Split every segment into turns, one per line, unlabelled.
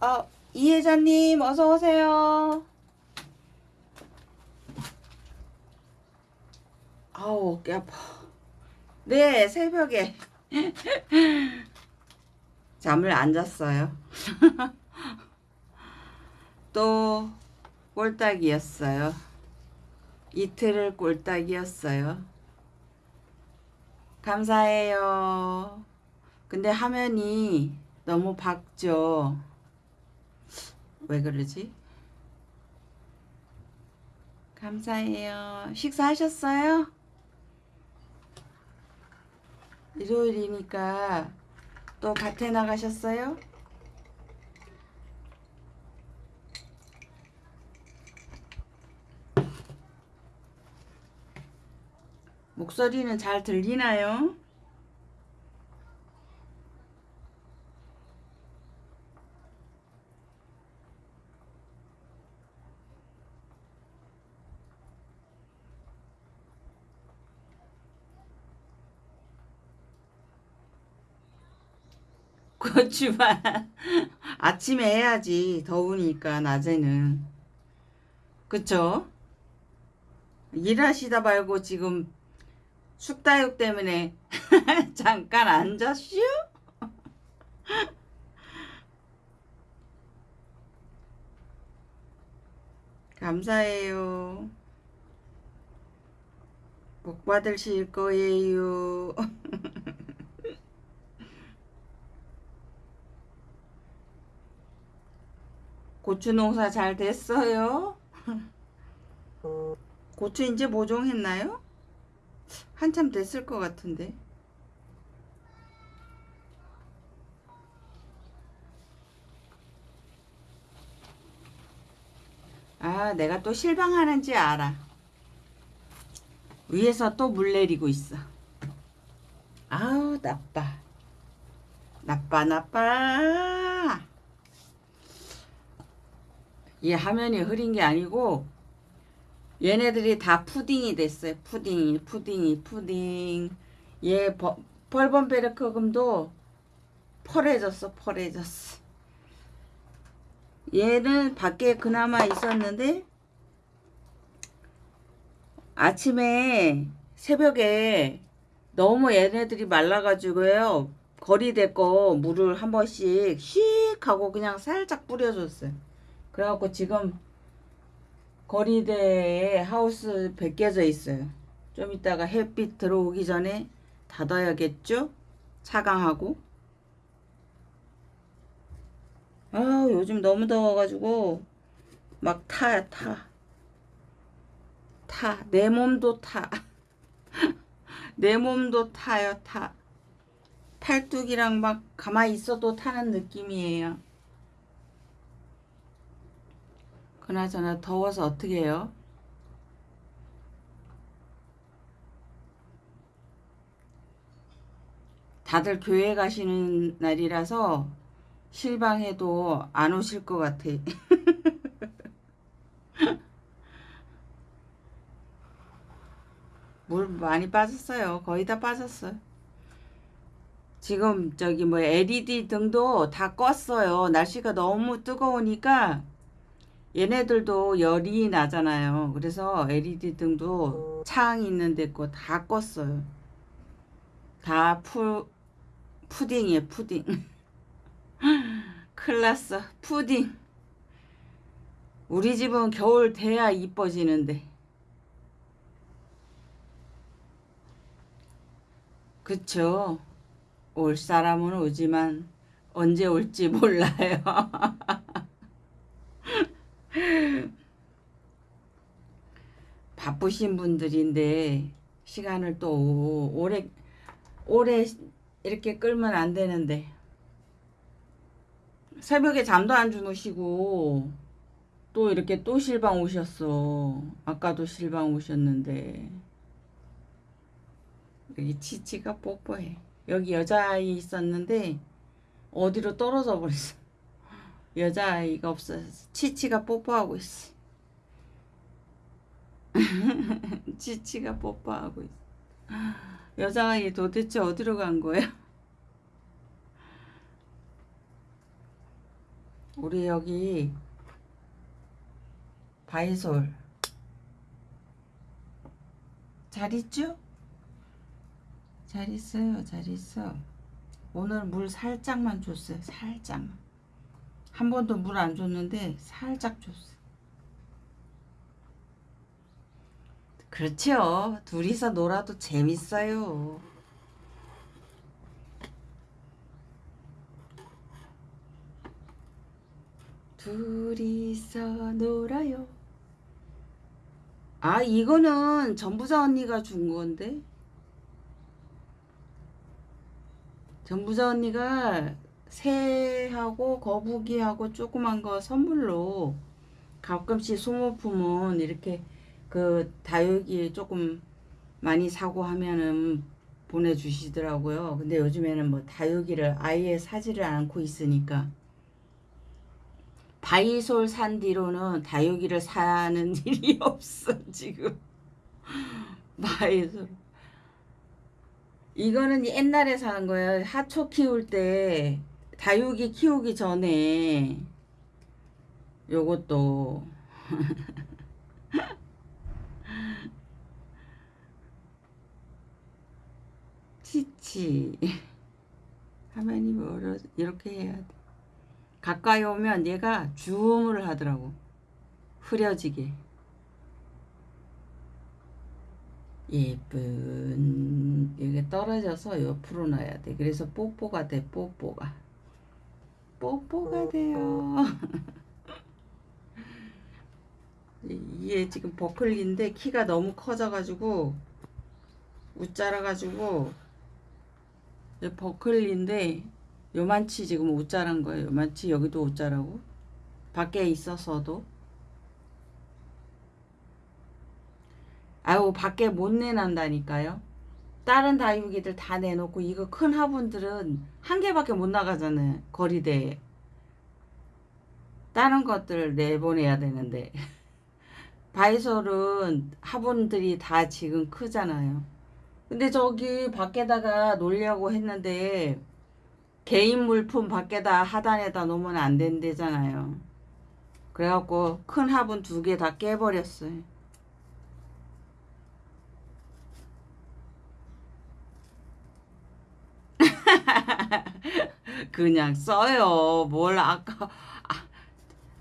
아, 이혜자님, 어서 오세요. 아우, 어깨 아파. 네, 새벽에. 잠을 안 잤어요. 또, 꼴딱이었어요. 이틀을 꼴딱이었어요. 감사해요. 근데 화면이 너무 밝죠? 왜 그러지? 감사해요. 식사하셨어요? 일요일이니까 또 밭에 나가셨어요? 목소리는 잘 들리나요? 고추만 아침에 해야지 더우니까 낮에는 그쵸? 일하시다 말고 지금 숙다육 때문에 잠깐 앉았슈? 감사해요. 복 받으실 거예요. 고추 농사 잘 됐어요? 고추 이제 모종했나요? 한참 됐을 것 같은데. 아, 내가 또 실방하는지 알아. 위에서 또 물 내리고 있어. 아우, 나빠. 나빠, 나빠. 이 화면이 흐린 게 아니고 얘네들이 다 푸딩이 됐어요. 푸딩이, 푸딩이, 푸딩. 얘 벌번베르크금도 퍼레졌어, 퍼레졌어. 얘는 밖에 그나마 있었는데 아침에 새벽에 너무 얘네들이 말라가지고요. 거리대 거 물을 한 번씩 씩 하고 그냥 살짝 뿌려줬어요. 그래갖고 지금 거리대에 하우스 벗겨져 있어요. 좀 이따가 햇빛 들어오기 전에 닫아야겠죠? 차강하고. 아 요즘 너무 더워가지고 막 타, 타. 타. 내 몸도 타. 내 몸도 타요, 타. 팔뚝이랑 막 가만히 있어도 타는 느낌이에요. 그나저나 더워서 어떻게 해요? 다들 교회 가시는 날이라서 실방해도 안 오실 것 같아. 물 많이 빠졌어요. 거의 다 빠졌어요. 지금 저기 뭐 LED 등도 다 껐어요. 날씨가 너무 뜨거우니까 얘네들도 열이 나잖아요. 그래서 LED 등도 창 있는 데 거 다 껐어요. 다 푸, 푸딩이에요, 푸딩. 큰일 났어, 푸딩. 우리 집은 겨울 돼야 이뻐지는데. 그쵸. 올 사람은 오지만 언제 올지 몰라요. 바쁘신 분들인데 시간을 또 오래 오래 이렇게 끌면 안 되는데. 새벽에 잠도 안 주무시고 또 이렇게 또 실방 오셨어. 아까도 실방 오셨는데. 여기 치치가 뽀뽀해. 여기 여자아이 있었는데 어디로 떨어져 버렸어 여자아이가 없어서 치치가 뽀뽀하고 있어. 치치가 뽀뽀하고 있어. 여자아이 도대체 어디로 간 거야? 우리 여기 바이솔 잘 있죠? 잘 있어요 잘 있어 오늘 물 살짝만 줬어요 살짝만 한 번도 물 안 줬는데 살짝 줬어 그렇죠 둘이서 놀아도 재밌어요 둘이서 놀아요. 아, 이거는 전부자 언니가 준 건데. 전부자 언니가 새하고 거북이하고 조그만 거 선물로 가끔씩 소모품은 이렇게 그 다육이 조금 많이 사고 하면은 보내주시더라고요. 근데 요즘에는 뭐 다육이를 아예 사지를 않고 있으니까. 바이솔 산 뒤로는 다육이를 사는 일이 없어 지금. 바이솔. 이거는 옛날에 산 거예요. 하초 키울 때 다육이 키우기 전에 요것도 치치 화면이 멀어 이렇게 해야 돼 가까이 오면 얘가 주음을 하더라고. 흐려지게. 예쁜 이게 떨어져서 옆으로 놔야 돼. 그래서 뽀뽀가 돼. 뽀뽀가. 뽀뽀가 돼요. 얘 지금 버클리인데 키가 너무 커져가지고 웃자라가지고 버클리인데 요만치 지금 옷자란 거예요. 요만치 여기도 옷자라고. 밖에 있어서도. 아유 밖에 못 내난다니까요. 다른 다육이들 다 내놓고 이거 큰 화분들은 한 개밖에 못 나가잖아요. 거리대에. 다른 것들 내보내야 되는데. 바이솔은 화분들이 다 지금 크잖아요. 근데 저기 밖에다가 놀려고 했는데 개인 물품 밖에다 하단에다 놓으면 안 된대잖아요. 그래갖고 큰 화분 두 개 다 깨버렸어요. 그냥 써요. 뭘 아까 아,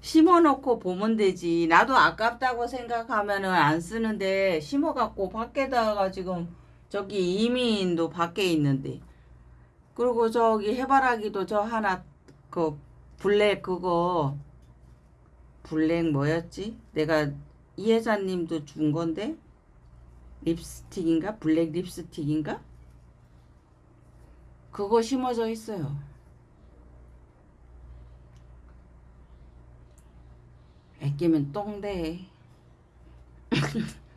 심어놓고 보면 되지. 나도 아깝다고 생각하면은 안 쓰는데 심어갖고 밖에다가 지금 저기 이민도 밖에 있는데 그리고 저기 해바라기도 저 하나 그 블랙 그거 블랙 뭐였지? 내가 이혜자님도 준 건데 립스틱인가? 블랙 립스틱인가? 그거 심어져 있어요. 애끼면 똥돼.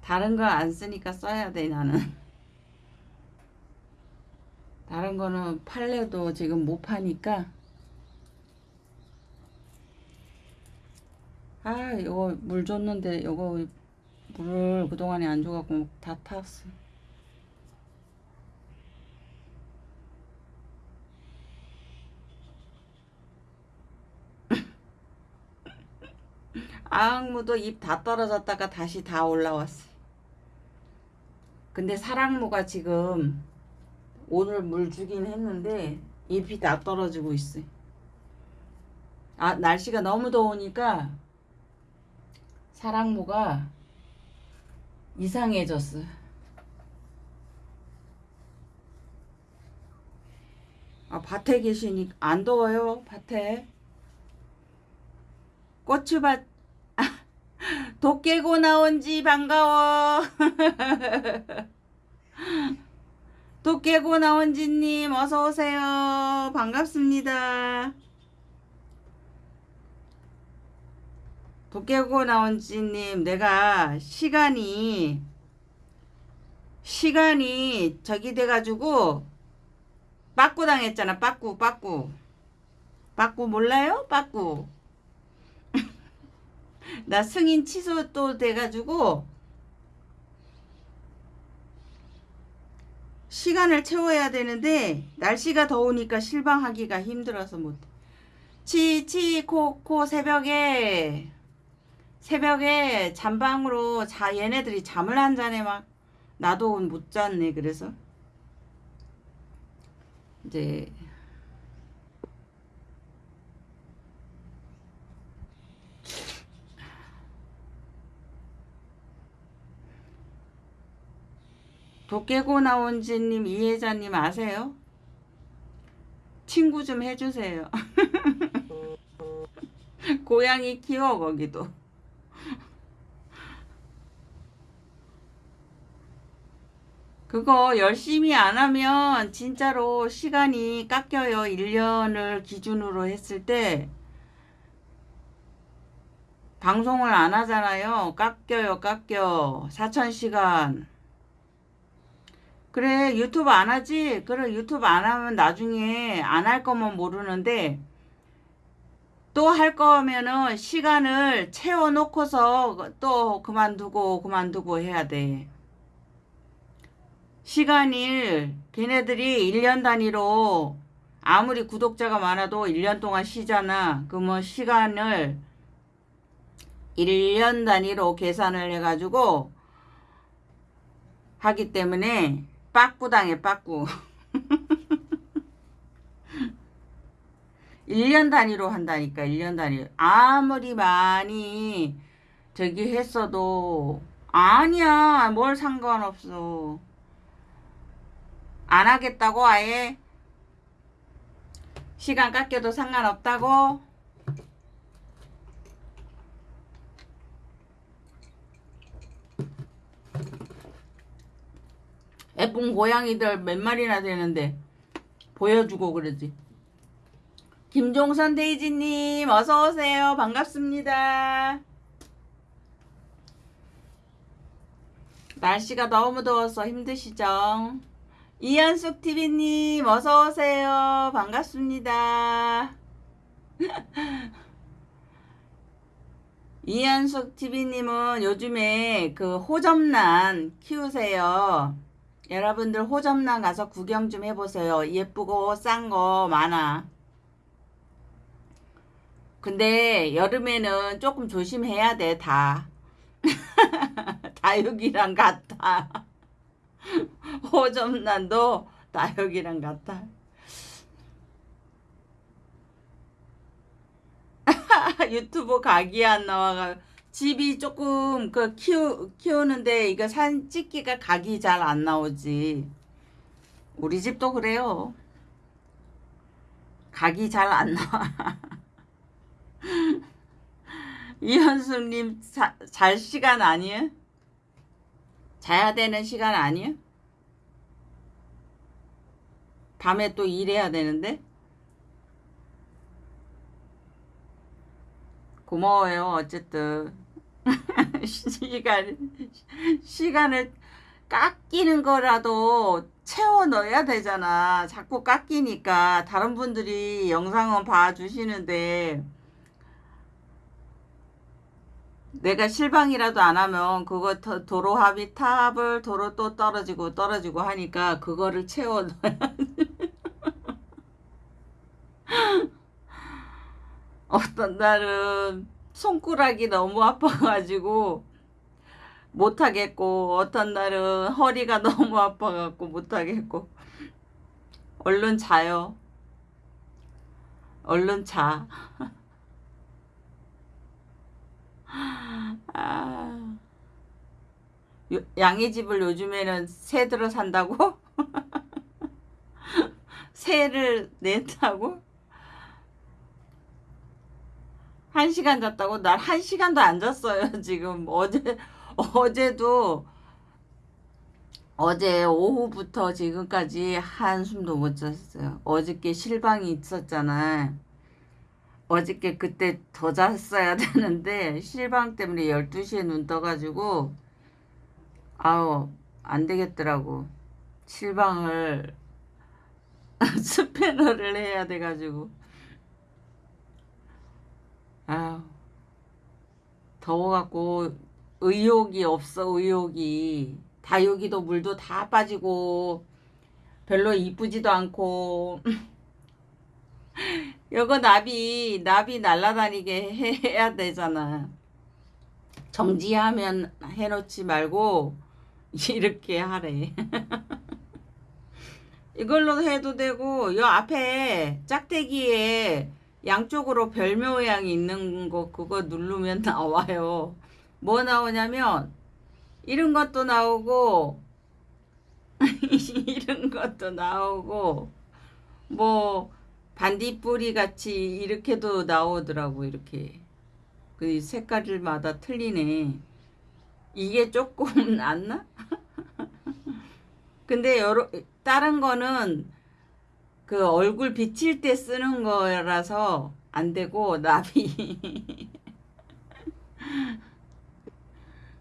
다른 거 안 쓰니까 써야 돼 나는 다른 거는 팔래도 지금 못 파니까 아 이거 물 줬는데 이거 물을 그동안에 안 줘갖고 다 탔어 아악무도 잎 다 떨어졌다가 다시 다 올라왔어 근데 사랑무가 지금 오늘 물 주긴 했는데 잎이 다 떨어지고 있어. 아 날씨가 너무 더우니까 사랑무가 이상해졌어. 아 밭에 계시니 안 더워요 밭에. 고추밭 도깨고 나온지 반가워. 도깨고 나온지님 어서오세요. 반갑습니다. 도깨고 나온지님 내가 시간이 시간이 저기 돼가지고 빠꾸 당했잖아 빠꾸 빠꾸 빠꾸 몰라요? 빠꾸 나 승인 취소 또 돼가지고 시간을 채워야 되는데 날씨가 더우니까 실방하기가 힘들어서 못해. 치치 코코 새벽에 새벽에 잠방으로 자 얘네들이 잠을 안 자네 막 나도 못 잤네 그래서 이제 도깨고 나온지님 이혜자님 아세요? 친구 좀 해주세요. 고양이 키워 거기도. 그거 열심히 안 하면 진짜로 시간이 깎여요. 1년을 기준으로 했을 때 방송을 안 하잖아요. 깎여요, 깎여. 4,000시간. 그래, 유튜브 안 하지? 그래, 유튜브 안 하면 나중에 안 할 거면 모르는데 또 할 거면은 시간을 채워놓고서 또 그만두고 그만두고 해야 돼. 시간을 걔네들이 1년 단위로 아무리 구독자가 많아도 1년 동안 쉬잖아. 그러면 시간을 1년 단위로 계산을 해가지고 하기 때문에 빠꾸당해 빠꾸 1년 단위로 한다니까 1년 단위. 아무리 많이 저기 했어도 아니야 뭘 상관없어. 안 하겠다고 아예 시간 깎여도 상관없다고 예쁜 고양이들 몇 마리나 되는데 보여주고 그러지. 김종선 데이지님 어서오세요. 반갑습니다. 날씨가 너무 더워서 힘드시죠? 이현숙 TV님 어서오세요. 반갑습니다. 이현숙 TV님은 요즘에 그 호접란 키우세요 여러분들 호접란 가서 구경 좀 해보세요. 예쁘고 싼 거 많아. 근데 여름에는 조금 조심해야 돼, 다. 다육이랑 같아. 호접란도 다육이랑 같아. 유튜브 각이 안 나와가 집이 조금 그 키우, 키우는데 이거 산 찍기가 각이 잘 안 나오지. 우리 집도 그래요. 각이 잘 안 나와. 이현숙님 잘 시간 아니에요? 자야 되는 시간 아니에요? 밤에 또 일해야 되는데? 고마워요. 어쨌든. 시간, 시간을 깎이는 거라도 채워 넣어야 되잖아. 자꾸 깎이니까. 다른 분들이 영상은 봐주시는데. 내가 실방이라도 안 하면 그거 도로 합의 탑을 도로 또 떨어지고 떨어지고 하니까 그거를 채워 넣어야 어떤 날은 손가락이 너무 아파가지고 못하겠고 어떤 날은 허리가 너무 아파갖고 못하겠고 얼른 자요 얼른 자 아, 양의 집을 요즘에는 새 들어 산다고? 새를 낸다고? 한 시간 잤다고? 날한 시간도 안 잤어요, 지금. 어제, 어제도, 어제 오후부터 지금까지 한숨도 못 잤어요. 어저께 실방이 있었잖아. 어저께 그때 더 잤어야 되는데, 실방 때문에 12시에 눈 떠가지고, 아우, 안 되겠더라고. 실방을, 스패너를 해야 돼가지고. 아 더워갖고 의욕이 없어 의욕이 다육이도 물도 다 빠지고 별로 이쁘지도 않고 이거 나비 나비 날라다니게 해야 되잖아. 정지하면 해놓지 말고 이렇게 하래. 이걸로 해도 되고 요 앞에 짝대기에 양쪽으로 별 모양이 있는 거 그거 누르면 나와요. 뭐 나오냐면 이런 것도 나오고 이런 것도 나오고 뭐 반딧불이 같이 이렇게도 나오더라고 이렇게 그 색깔마다 틀리네 이게 조금 낫나? 근데 여러 다른 거는 그 얼굴 비칠 때 쓰는 거라서 안 되고 나비.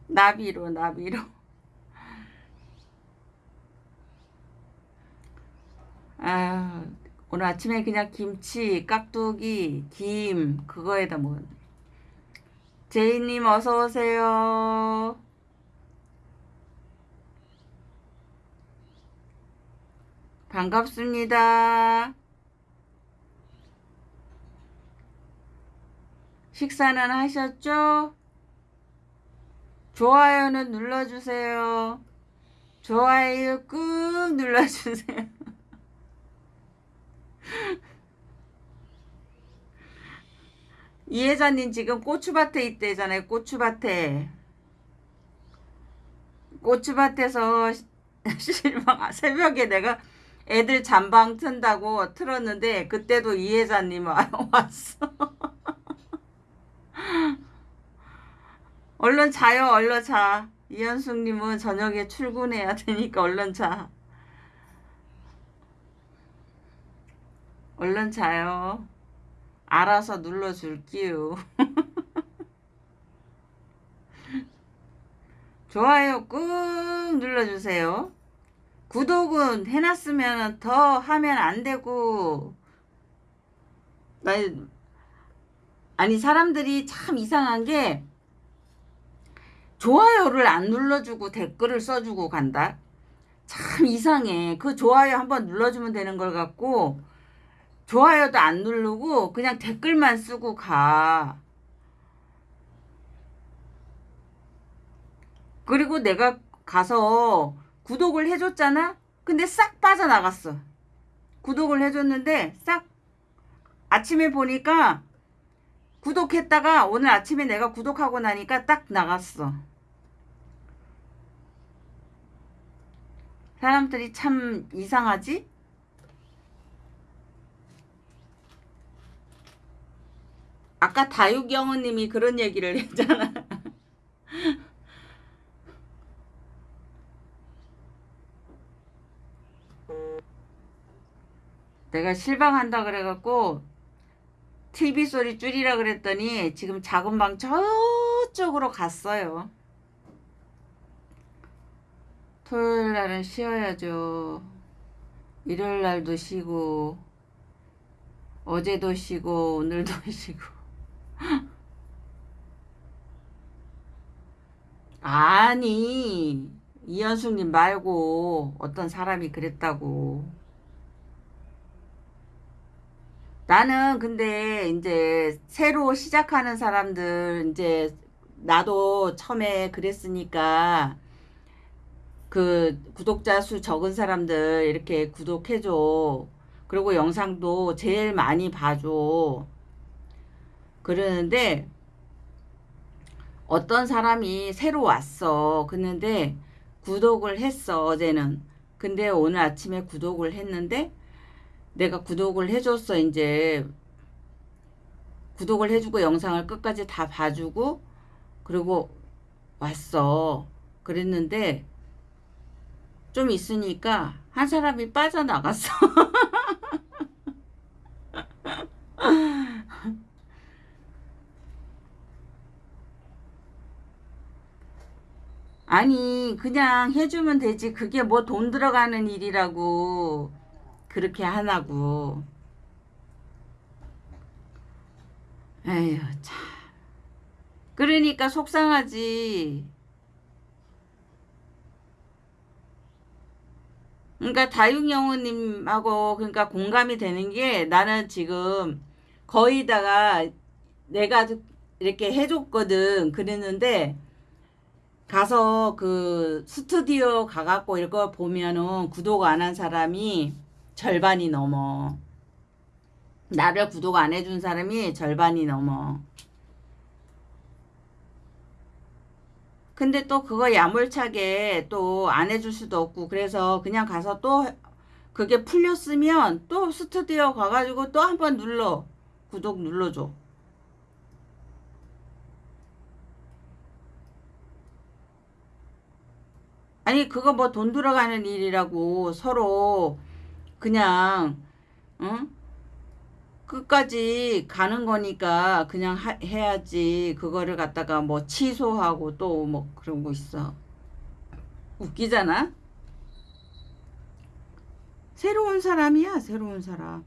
나비로 나비로. 아 오늘 아침에 그냥 김치 깍두기 김 그거에다 먹었네. 제이님 어서 오세요 반갑습니다 식사는 하셨죠? 좋아요는 눌러주세요. 좋아요 꾹 눌러주세요. 이혜자님 지금 고추밭에 있대잖아요. 고추밭에. 고추밭에서 실망 새벽에 내가 애들 잠방 튼다고 틀었는데 그때도 이혜자님 왔어. 얼른 자요, 얼른 자. 이현숙님은 저녁에 출근해야 되니까 얼른 자. 얼른 자요. 알아서 눌러줄게요. 좋아요 꾹 눌러주세요. 구독은 해놨으면 더 하면 안 되고, 나, 아니, 사람들이 참 이상한 게, 좋아요를 안 눌러주고 댓글을 써주고 간다? 참 이상해. 그 좋아요 한번 눌러주면 되는 걸 갖고 좋아요도 안 누르고 그냥 댓글만 쓰고 가. 그리고 내가 가서 구독을 해줬잖아? 근데 싹 빠져나갔어. 구독을 해줬는데 싹 아침에 보니까 구독했다가 오늘 아침에 내가 구독하고 나니까 딱 나갔어. 사람들이 참 이상하지? 아까 다육영어님이 그런 얘기를 했잖아. 내가 실망한다 그래갖고 TV 소리 줄이라 그랬더니 지금 작은 방 저쪽으로 갔어요. 토요일 날은 쉬어야죠. 일요일 날도 쉬고, 어제도 쉬고, 오늘도 쉬고. 아니, 이현숙님 말고 어떤 사람이 그랬다고. 나는 근데 이제 새로 시작하는 사람들, 이제 나도 처음에 그랬으니까 그 구독자 수 적은 사람들 이렇게 구독해줘. 그리고 영상도 제일 많이 봐줘. 그러는데 어떤 사람이 새로 왔어. 그런데 구독을 했어. 어제는. 근데 오늘 아침에 구독을 했는데 내가 구독을 해줬어. 이제 구독을 해주고 영상을 끝까지 다 봐주고 그리고 왔어. 그랬는데 좀 있으니까 한 사람이 빠져나갔어. 아니 그냥 해주면 되지 그게 뭐 돈 들어가는 일이라고 그렇게 하나고. 에휴 참. 그러니까 속상하지. 그러니까 다육영우님하고 그러니까 공감이 되는 게 나는 지금 거의다가 내가 이렇게 해줬거든. 그랬는데 가서 그 스튜디오 가갖고 이거 보면은 구독 안 한 사람이 절반이 넘어. 나를 구독 안 해준 사람이 절반이 넘어. 근데 또 그거 야물차게 또 안 해줄 수도 없고 그래서 그냥 가서 또 그게 풀렸으면 또 스튜디오 가가지고 또 한 번 눌러. 구독 눌러줘. 아니 그거 뭐 돈 들어가는 일이라고 서로 그냥 응? 끝까지 가는 거니까 그냥 하, 해야지. 그거를 갖다가 뭐 취소하고 또 뭐 그런 거 있어. 웃기잖아? 새로운 사람이야 새로운 사람.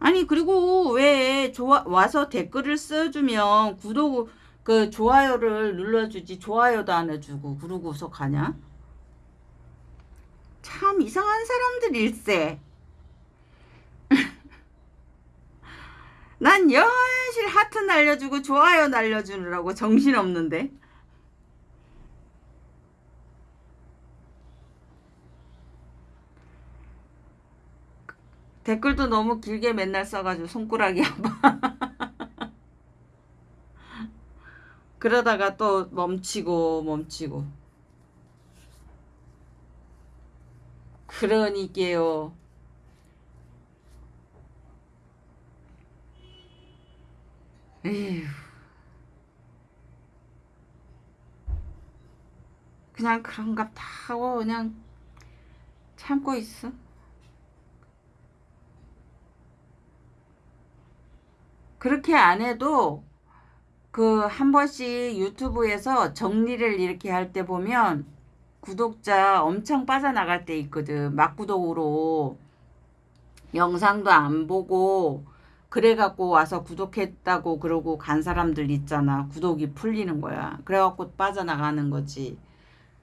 아니 그리고 왜 좋아 와서 댓글을 써주면 구독 그 좋아요를 눌러주지 좋아요도 안 해주고 그러고서 가냐 참 이상한 사람들일세. 난 여실 하트 날려주고 좋아요 날려주느라고 정신없는데. 댓글도 너무 길게 맨날 써가지고 손가락이 아파. 그러다가 또 멈추고 멈추고. 그러니까요. 에휴. 그냥 그런갑다 하고 그냥 참고 있어. 그렇게 안 해도 그 한 번씩 유튜브에서 정리를 이렇게 할 때 보면 구독자 엄청 빠져나갈 때 있거든. 막구독으로 영상도 안 보고 그래갖고 와서 구독했다고 그러고 간 사람들 있잖아. 구독이 풀리는 거야. 그래갖고 빠져나가는 거지.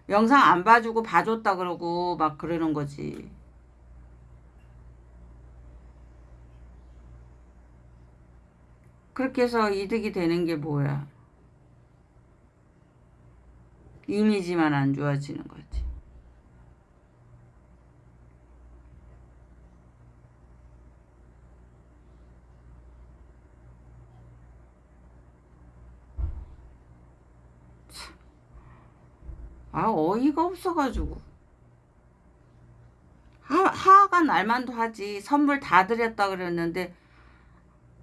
영상 안 봐주고 봐줬다 그러고 막 그러는 거지. 그렇게 해서 이득이 되는 게 뭐야. 이미지만 안 좋아지는 거지. 아 어이가 없어가지고. 하, 하가 날만도 하지. 선물 다 드렸다 그랬는데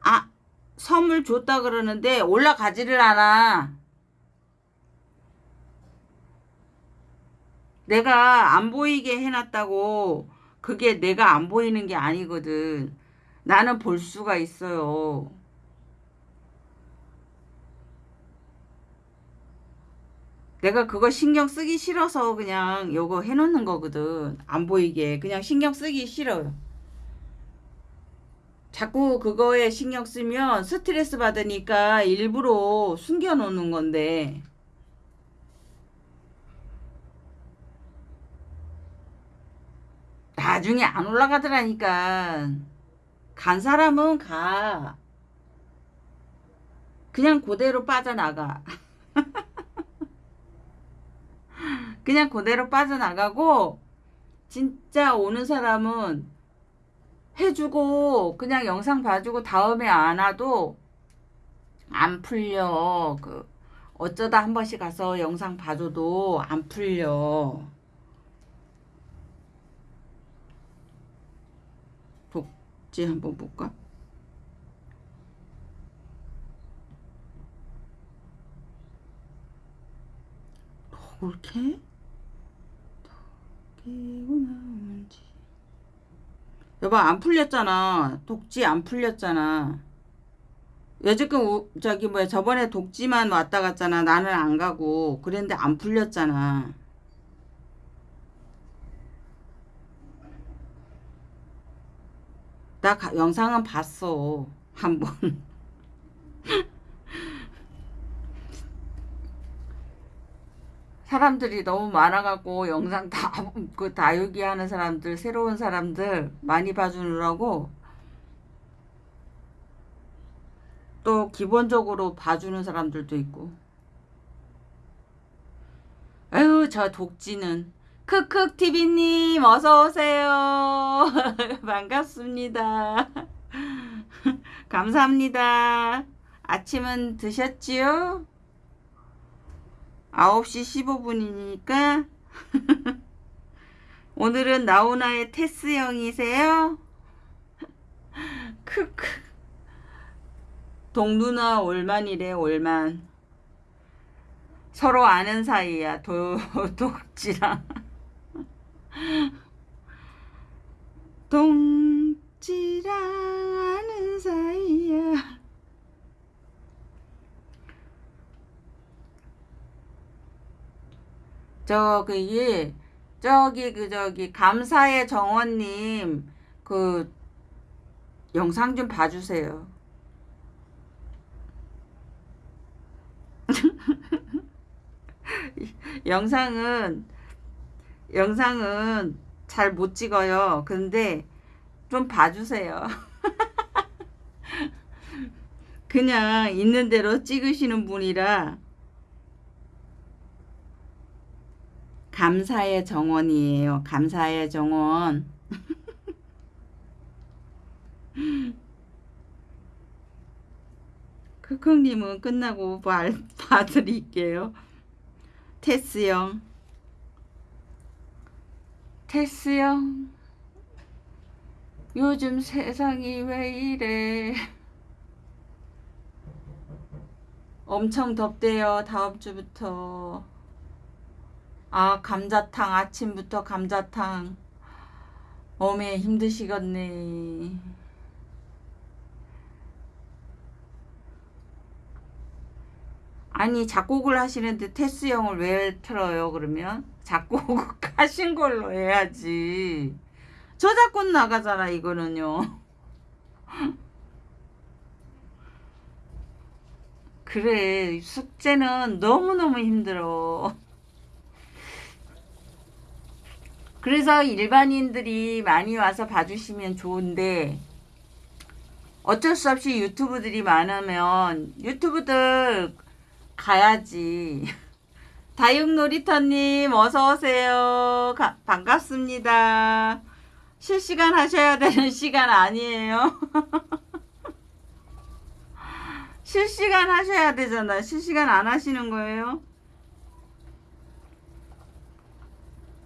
아 선물 줬다 그러는데 올라가지를 않아 내가 안 보이게 해놨다고 그게 내가 안 보이는 게 아니거든. 나는 볼 수가 있어요. 내가 그거 신경 쓰기 싫어서 그냥 요거 해놓는 거거든. 안 보이게. 그냥 신경 쓰기 싫어요. 자꾸 그거에 신경 쓰면 스트레스 받으니까 일부러 숨겨놓는 건데 나중에 안 올라가더라니까. 간 사람은 가. 그냥 그대로 빠져나가. 그냥 그대로 빠져나가고 진짜 오는 사람은 해주고 그냥 영상 봐주고 다음에 안 와도 안 풀려. 그 어쩌다 한 번씩 가서 영상 봐줘도 안 풀려. 어지 한번 볼까? 이렇게 끼고 나오는지. 여보 안 풀렸잖아. 독지 안 풀렸잖아. 여지껏 저기 뭐야 저번에 독지만 왔다 갔잖아. 나는 안 가고. 그랬는데 안 풀렸잖아 나 가, 영상은 봤어. 한 번. 사람들이 너무 많아갖고 영상 다, 그 다육이 하는 사람들, 새로운 사람들 많이 봐주느라고 또 기본적으로 봐주는 사람들도 있고. 아유, 저 독지는. 크크TV님, 어서오세요. 반갑습니다. 감사합니다. 아침은 드셨지요? 9시 15분이니까 오늘은 나훈아의 테스 형이세요? 크크 동누나 올만이래 올만 서로 아는 사이야 도, 독지랑 동지랑 아는 사이야 저 그게 저기 그 저기 감사의 정원님 그 영상 좀 봐주세요. 영상은 영상은 잘 못 찍어요. 근데 좀 봐주세요. 그냥 있는 대로 찍으시는 분이라 감사의 정원이에요. 감사의 정원. 크크님은 끝나고 봐, 봐드릴게요. 테스형. 테스 형. 요즘 세상이 왜 이래. 엄청 덥대요. 다음 주부터. 아, 감자탕. 아침부터 감자탕. 어메, 힘드시겠네. 아니, 작곡을 하시는데 테스 형을 왜 틀어요, 그러면? 작곡 하신 걸로 해야지. 저작권 나가잖아, 이거는요. 그래, 숙제는 너무너무 힘들어. 그래서 일반인들이 많이 와서 봐주시면 좋은데 어쩔 수 없이 유튜브들이 많으면 유튜브들 가야지. 다육놀이터님 어서오세요. 반갑습니다. 실시간 하셔야 되는 시간 아니에요. 실시간 하셔야 되잖아. 실시간 안 하시는 거예요?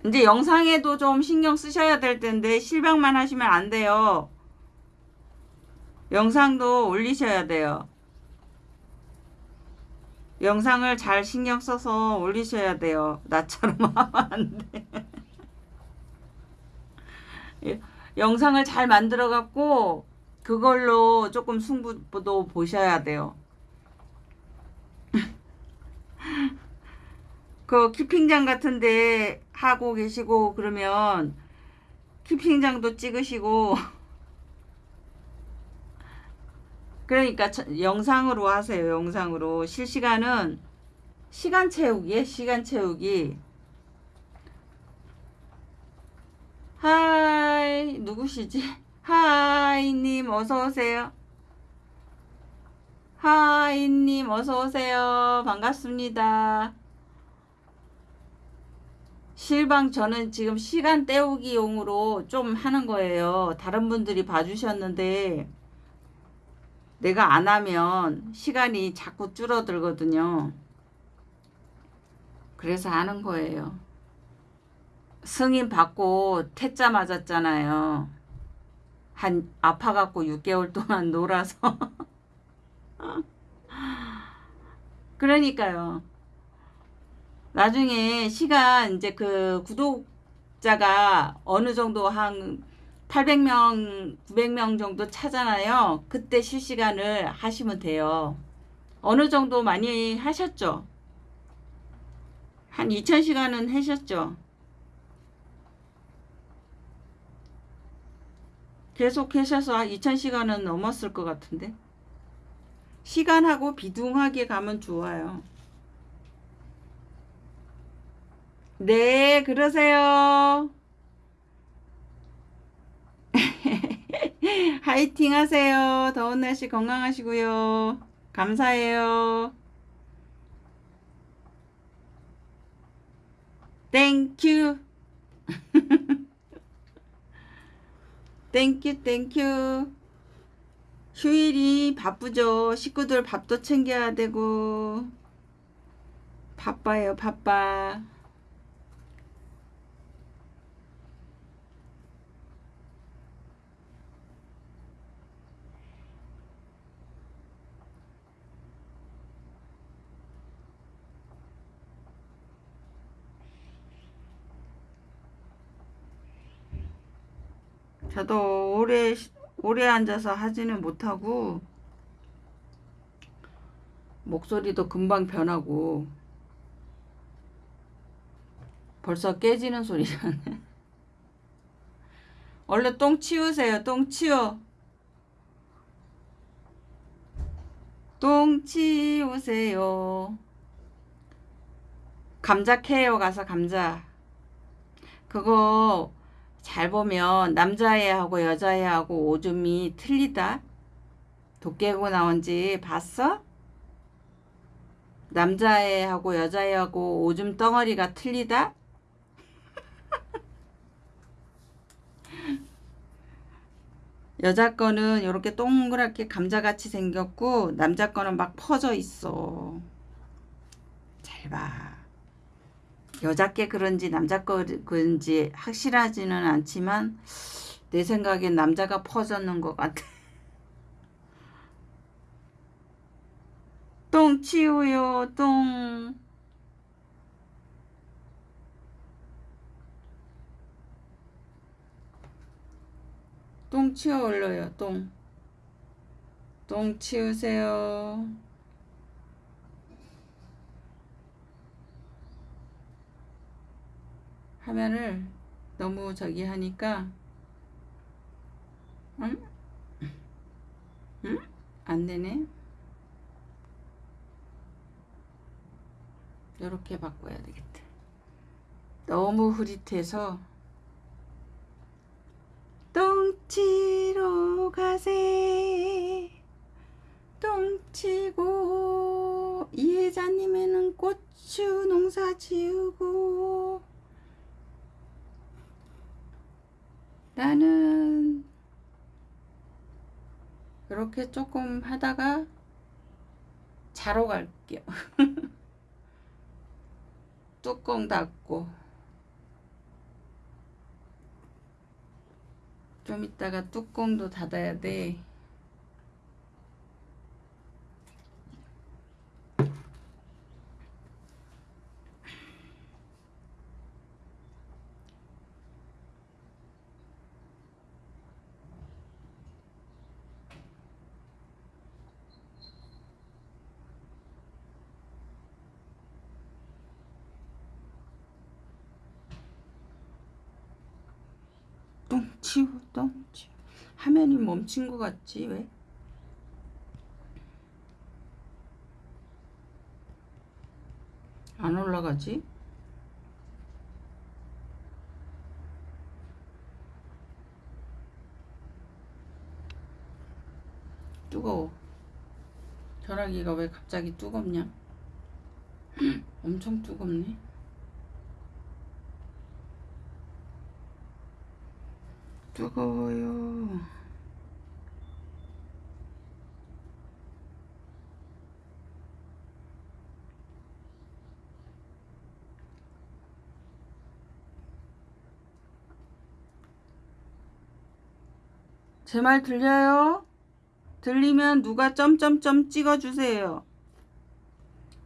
이제 영상에도 좀 신경 쓰셔야 될 텐데 실방만 하시면 안 돼요. 영상도 올리셔야 돼요. 영상을 잘 신경 써서 올리셔야 돼요. 나처럼 하면 안 돼. 영상을 잘 만들어 갖고 그걸로 조금 승부도 보셔야 돼요. 그 키핑장 같은데 하고 계시고 그러면 키핑장도 찍으시고 그러니까 영상으로 하세요. 영상으로 실시간은 시간 채우기에 시간 채우기 하이 누구시지? 하이님 어서오세요. 하이님 어서오세요. 반갑습니다. 실방 저는 지금 시간 때우기용으로 좀 하는 거예요. 다른 분들이 봐주셨는데 내가 안 하면 시간이 자꾸 줄어들거든요. 그래서 하는 거예요. 승인 받고 퇴짜 맞았잖아요. 한 아파갖고 6개월 동안 놀아서 그러니까요. 나중에 시간 이제 그 구독자가 어느 정도 한 800명, 900명 정도 차잖아요. 그때 실시간을 하시면 돼요. 어느 정도 많이 하셨죠? 한 2000시간은 하셨죠? 계속 하셔서 2000시간은 넘었을 것 같은데. 시간하고 비등하게 가면 좋아요. 네, 그러세요. 화이팅 하세요. 더운 날씨 건강하시고요. 감사해요. Thank you. 땡큐, 땡큐. 휴일이 바쁘죠. 식구들 밥도 챙겨야 되고. 바빠요, 바빠. 저도 오래 오래 앉아서 하지는 못하고 목소리도 금방 변하고 벌써 깨지는 소리잖아. 얼른 똥 치우세요. 똥 치워. 똥 치우세요. 감자 캐요 가서 감자. 그거 잘 보면 남자애하고 여자애하고 오줌이 틀리다. 도깨고 나온지 봤어? 남자애하고 여자애하고 오줌 덩어리가 틀리다? 여자 거는 이렇게 동그랗게 감자같이 생겼고 남자 거는 막 퍼져 있어. 잘 봐. 여자 게 그런지 남자 거 그런지 확실하지는 않지만 내 생각엔 남자가 퍼졌는 것 같아. 똥 치우요, 똥. 똥 치워 올려요, 똥. 똥 치우세요. 화면을 너무 저기 하니까 응? 응? 안 되네. 이렇게 바꿔야 되겠다. 너무 흐릿해서 똥치러 가세 똥치고 이혜자님에는 고추 농사 지우고 나는 이렇게 조금 하다가 자러 갈게요. 뚜껑 닫고 좀 이따가 뚜껑도 닫아야 돼. 똥 치우 똥 치우 화면이 멈춘 것 같지 왜? 안 올라가지? 뜨거워 전화기가 왜 갑자기 뜨겁냐? 엄청 뜨겁네 뜨거워요. 제 말 들려요? 들리면 누가 점점점 찍어주세요.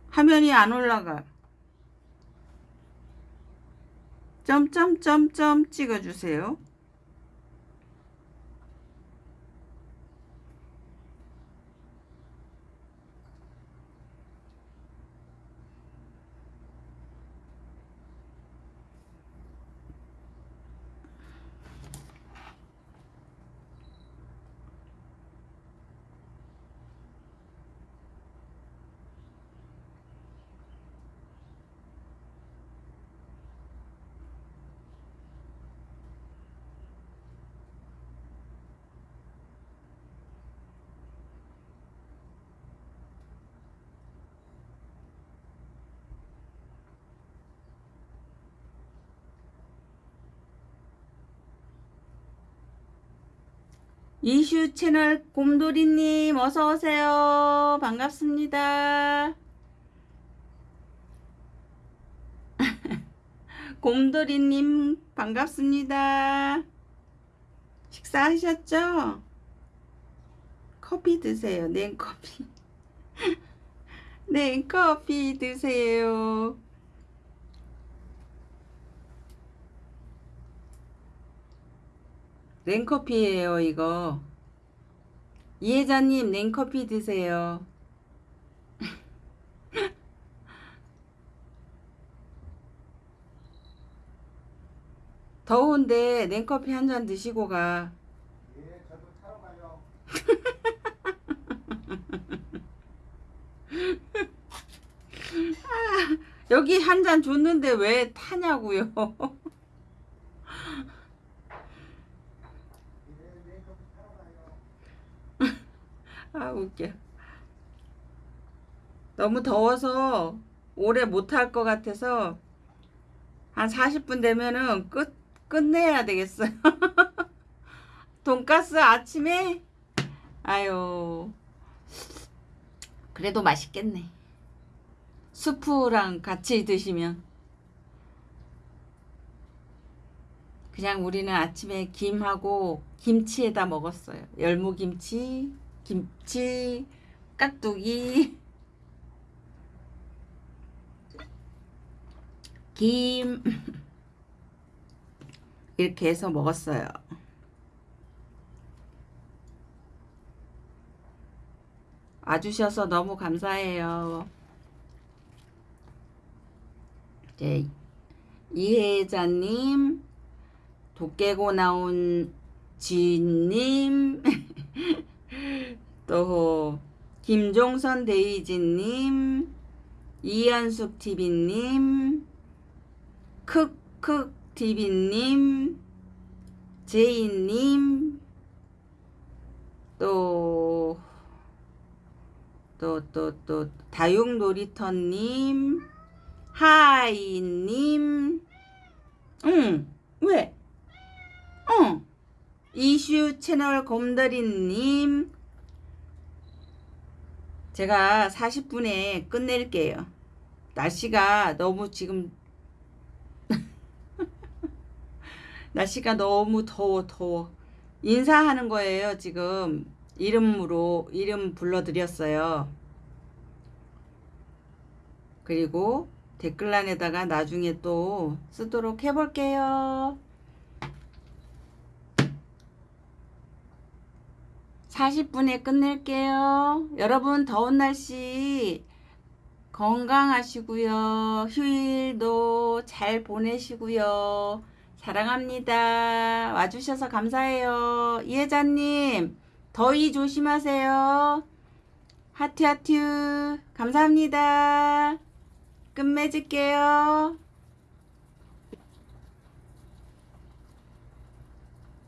화면이 안 올라가. 점점점점 찍어주세요. 이슈 채널 곰돌이님 어서 오세요. 반갑습니다. 곰돌이님 반갑습니다. 식사하셨죠? 커피 드세요. 냉커피. 냉커피 드세요. 냉커피예요, 이거. 이혜자님, 냉커피 드세요. 더운데 냉커피 한 잔 드시고 가.
예, 저도 타러 가요.
여기 한 잔 줬는데 왜 타냐고요?
예, 네, 저도 타러 가요.
아 웃겨. 너무 더워서 오래 못할 것 같아서 한 40분 되면은 끝 끝내야 되겠어요. 돈가스 아침에 아유 그래도 맛있겠네. 수프랑 같이 드시면 그냥 우리는 아침에 김하고 김치에다 먹었어요. 열무김치, 김치, 깍두기, 김 이렇게 해서 먹었어요. 와주셔서 너무 감사해요. 이제 이혜자님, 도깨고 나온 지님, 또 김종선 데이지님, 이한숙 TV님, 크크 TV님, 제이님, 또, 또, 또, 또, 다육놀이터님, 하이님, 응, 왜? 어, 이슈 채널 곰돌이님, 제가 40분에 끝낼게요. 날씨가 너무 지금 날씨가 너무 더워 더워. 인사하는 거예요 지금. 이름으로 이름 불러드렸어요. 그리고 댓글란에다가 나중에 또 쓰도록 해볼게요 40분에 끝낼게요 여러분 더운 날씨 건강하시고요 휴일도 잘 보내시고요 사랑합니다. 와주셔서 감사해요. 이혜자님, 더위 조심하세요. 하트, 하트. 감사합니다. 끝맺을게요.